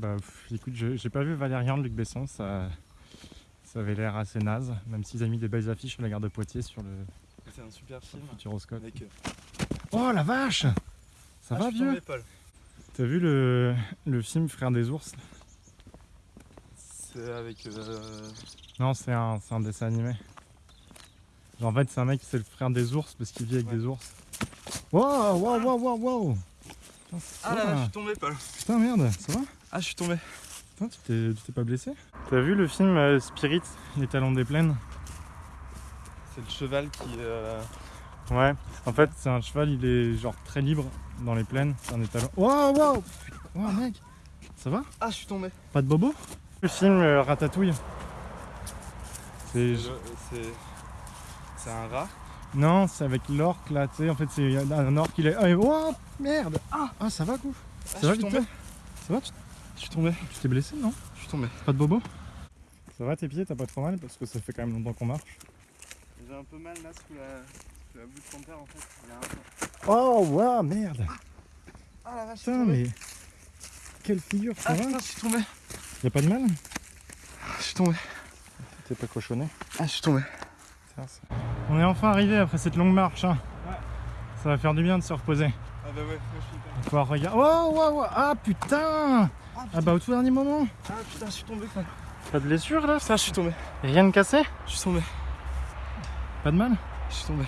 bah pff, écoute, j'ai pas vu Valérian de Luc Besson, ça, ça avait l'air assez naze, même s'ils ont mis des belles affiches sur la gare de Poitiers sur le C'est un super film. Futuroscope. Avec, euh, Oh la vache Ça ah, va vieux? T'as vu le, le film Frères des ours? C'est avec. euh, Non, c'est un, un dessin animé. Genre, en fait, c'est un mec, c'est le frère des ours parce qu'il vit avec Ouais. des ours. Wow, wow, wow, wow, wow Putain, Ah là là, je suis tombé, Paul. Putain, merde, ça va? Ah, je suis tombé. Putain, tu t'es pas blessé? T'as vu le film euh, Spirit, Les Talons des Plaines? C'est le cheval qui. euh, Ouais, en fait, c'est un cheval, il est genre très libre dans les plaines. C'est un étalon. Wow, wow Wow, mec Ça va? Ah, je suis tombé. Pas de bobo? Le film euh, Ratatouille. C'est. C'est. C'est un rat? Non, c'est avec l'orque là, tu sais, en fait, c'est un orque, il est. Ah, oh, merde Ah, ah, ça va, coup Ah, Ça je va, suis tombé. Ça va Tu Je suis tombé. tu t'es blessé, non? Je suis tombé. Pas de bobo? Ça va tes pieds, t'as pas trop mal? Parce que ça fait quand même longtemps qu'on marche. J'ai un peu mal là sous la, sous la bout de ton père en fait. Il y a un- Oh, waouh, merde Ah la vache, je suis Putain, tombé. mais. Quelle figure, ça Ah va? putain, je suis tombé. Y'a pas de mal? Je suis tombé. T'es pas cochonné? Ah, je suis tombé. On est enfin arrivé après cette longue marche. hein. Ça va faire du bien de se reposer. Ah bah ouais, moi je suis hyper. On va pouvoir regarder. Oh, wow, wow. Ah putain Ah, Ah bah au tout dernier moment Ah putain, je suis tombé. quoi. Pas de blessure là? Putain, je suis tombé. Rien de cassé? Je suis tombé. Pas de mal? Je suis tombé.